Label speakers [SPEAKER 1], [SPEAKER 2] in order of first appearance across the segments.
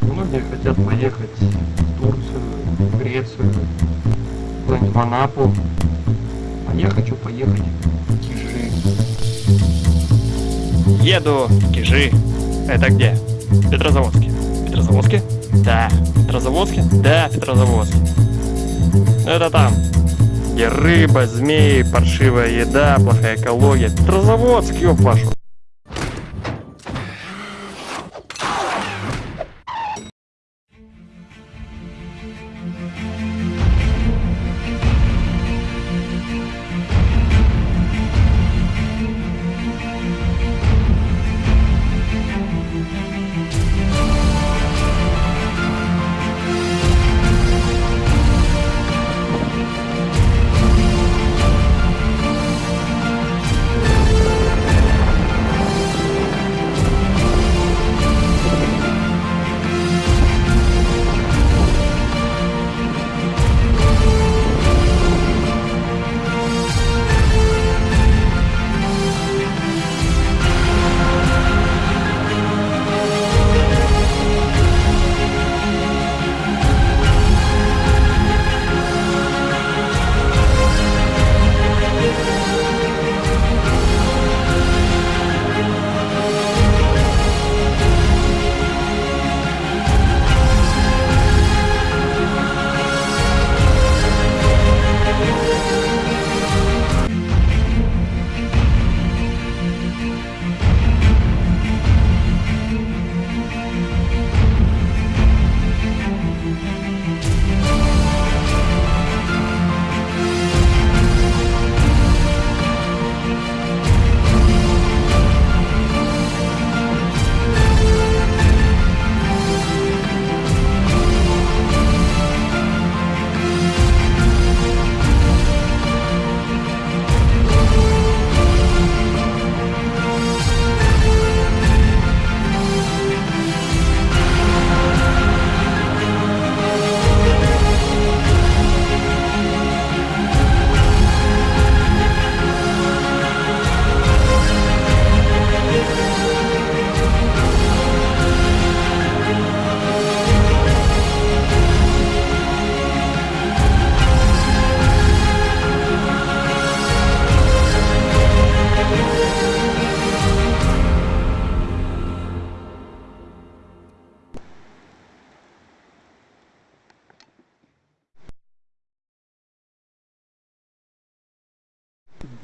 [SPEAKER 1] Многие хотят поехать в Турцию, в Грецию, куда-нибудь в Анапу. А я хочу поехать в Кижи.
[SPEAKER 2] Еду в Кижи. Это где? Петрозаводске. Петрозаводске? Да. Петрозаводске? Да, в Петрозаводске. Это там, где рыба, змеи, паршивая еда, плохая экология. Петрозаводск, ёб вашу.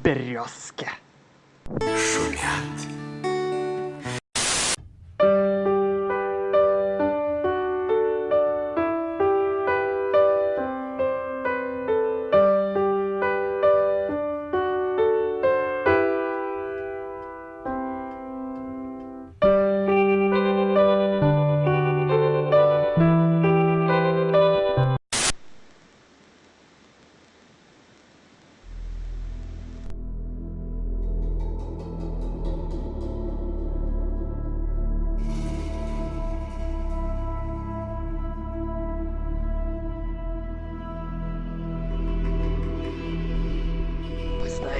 [SPEAKER 2] Березки.
[SPEAKER 3] Вы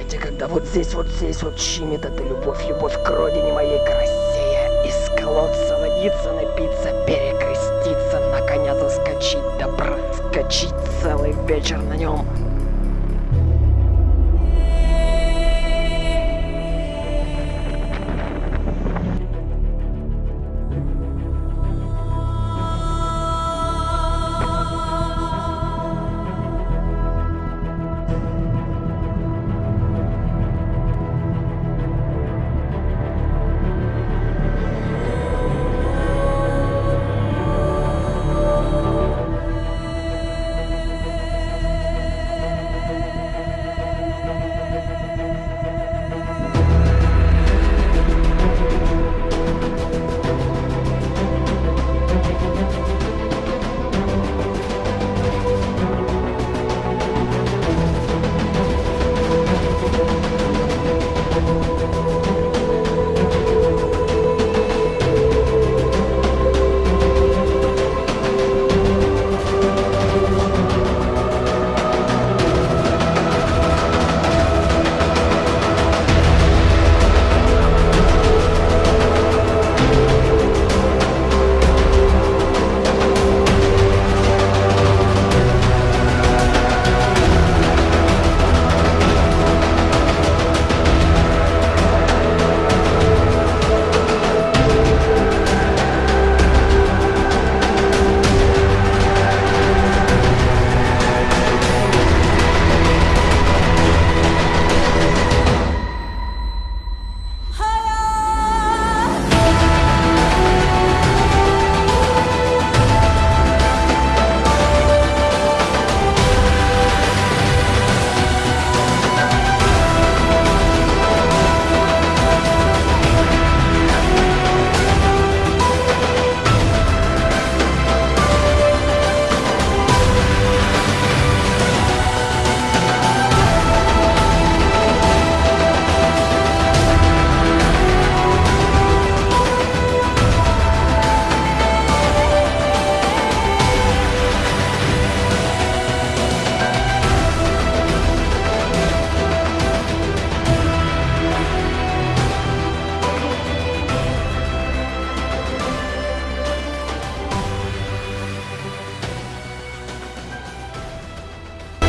[SPEAKER 3] знаете, когда вот здесь, вот здесь вот щемит эта любовь, любовь к родине моей к России, из колодца водиться, напиться, перекреститься, на коня заскочить, да проскочить целый вечер на нем,